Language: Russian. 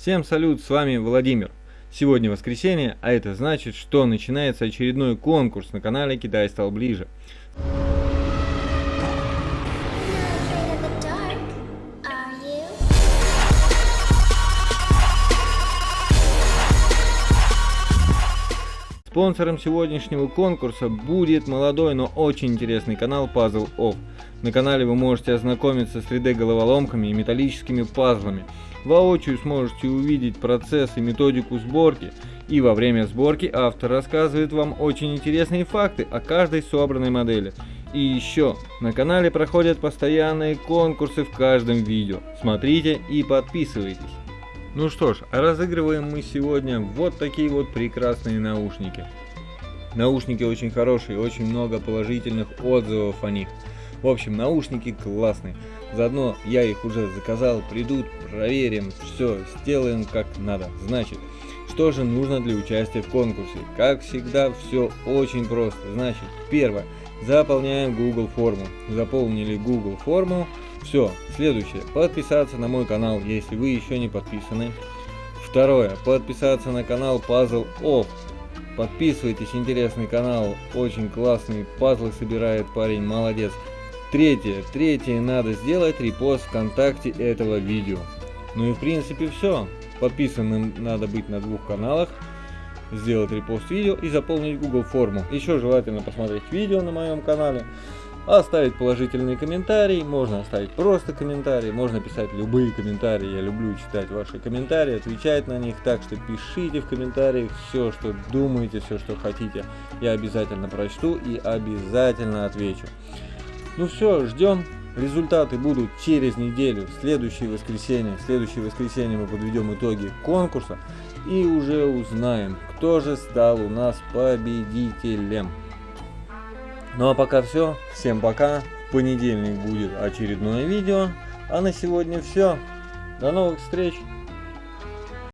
Всем салют, с вами Владимир. Сегодня воскресенье, а это значит, что начинается очередной конкурс на канале Китай стал ближе. Спонсором сегодняшнего конкурса будет молодой, но очень интересный канал Puzzle Off. На канале вы можете ознакомиться с 3D головоломками и металлическими пазлами. Воочию сможете увидеть процесс и методику сборки. И во время сборки автор рассказывает вам очень интересные факты о каждой собранной модели. И еще, на канале проходят постоянные конкурсы в каждом видео. Смотрите и подписывайтесь. Ну что ж, разыгрываем мы сегодня вот такие вот прекрасные наушники. Наушники очень хорошие, очень много положительных отзывов о них. В общем, наушники классные. Заодно я их уже заказал, придут, проверим, все, сделаем как надо. Значит, что же нужно для участия в конкурсе? Как всегда, все очень просто. Значит, первое, заполняем Google форму. Заполнили Google форму. Все, следующее, подписаться на мой канал, если вы еще не подписаны. Второе, подписаться на канал Puzzle Off. Подписывайтесь, интересный канал, очень классный, пазлы собирает парень, молодец. Третье. Третье. Надо сделать репост ВКонтакте этого видео. Ну и в принципе все. Подписанным надо быть на двух каналах. Сделать репост видео и заполнить Google форму. Еще желательно посмотреть видео на моем канале. Оставить положительный комментарий. Можно оставить просто комментарий. Можно писать любые комментарии. Я люблю читать ваши комментарии, отвечать на них. Так что пишите в комментариях все, что думаете, все, что хотите. Я обязательно прочту и обязательно отвечу. Ну все, ждем. Результаты будут через неделю, в следующее воскресенье. В следующее воскресенье мы подведем итоги конкурса и уже узнаем, кто же стал у нас победителем. Ну а пока все. Всем пока. В понедельник будет очередное видео. А на сегодня все. До новых встреч.